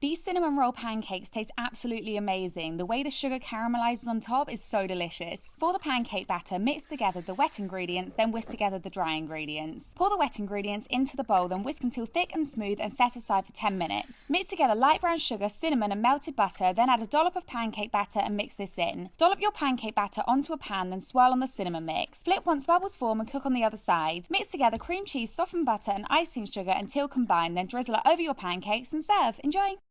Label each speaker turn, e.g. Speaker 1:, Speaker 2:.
Speaker 1: These cinnamon roll pancakes taste absolutely amazing. The way the sugar caramelizes on top is so delicious. For the pancake batter, mix together the wet ingredients, then whisk together the dry ingredients. Pour the wet ingredients into the bowl, then whisk until thick and smooth and set aside for 10 minutes. Mix together light brown sugar, cinnamon and melted butter, then add a dollop of pancake batter and mix this in. Dollop your pancake batter onto a pan, then swirl on the cinnamon mix. Flip once bubbles form and cook on the other side. Mix together cream cheese, softened butter and icing sugar until combined, then drizzle it over your pancakes and serve. Enjoy!